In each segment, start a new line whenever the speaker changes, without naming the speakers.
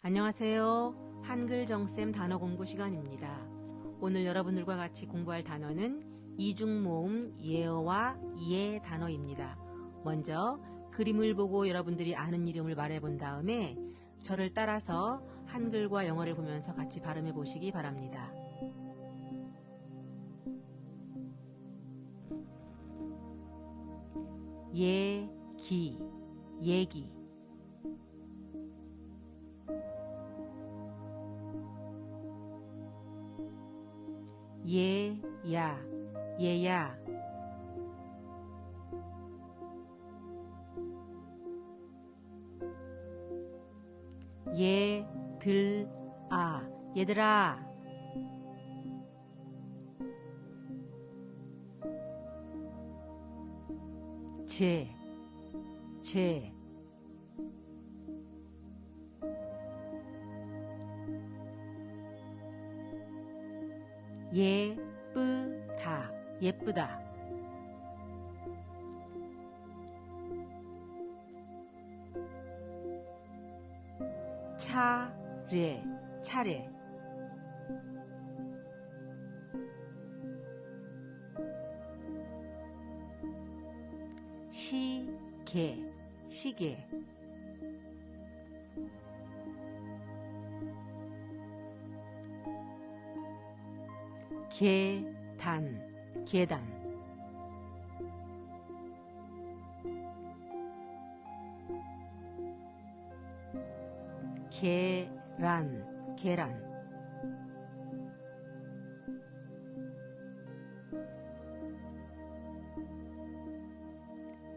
안녕하세요. 한글 정쌤 단어 공부 시간입니다. 오늘 여러분들과 같이 공부할 단어는 이중모음 예어와 예 단어입니다. 먼저 그림을 보고 여러분들이 아는 이름을 말해본 다음에 저를 따라서 한글과 영어를 보면서 같이 발음해 보시기 바랍니다. 예기, 예기. 예야, 예야. 얘들, 아, 얘들아. 제, 제. 예쁘다, 예쁘다. 차례, 차례. 시계, 시계. 계단, 계단. 계란, 계란.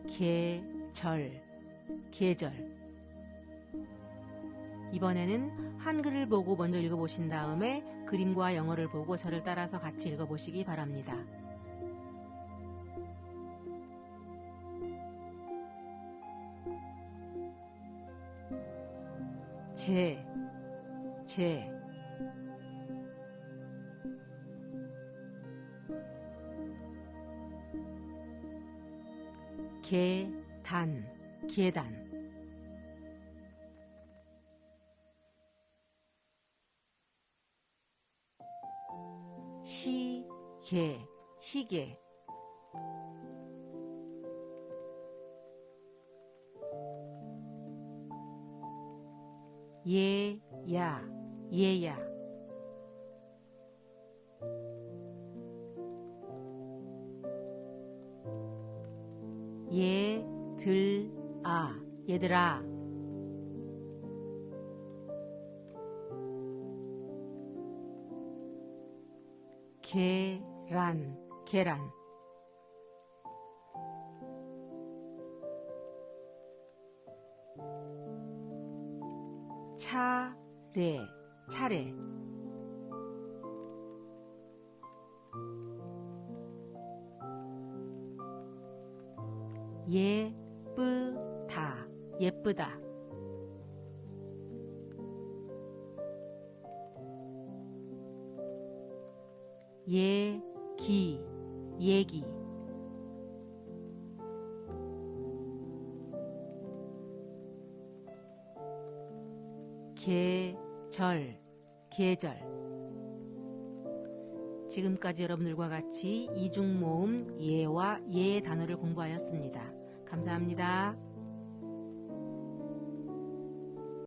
계절, 계절. 이번에는 한글을 보고 먼저 읽어보신 다음에 그림과 영어를 보고 저를 따라서 같이 읽어보시기 바랍니다. 제, 제. 계단, 계단. 시계, 시계. 예 야, 예야. 얘들, 아, 얘들아. 계 란, 계란. 차례, 차례. 예쁘다, 예쁘다. 얘 기, 얘기. 계절, 계절. 지금까지 여러분들과 같이 이중모음 예와 예 단어를 공부하였습니다. 감사합니다.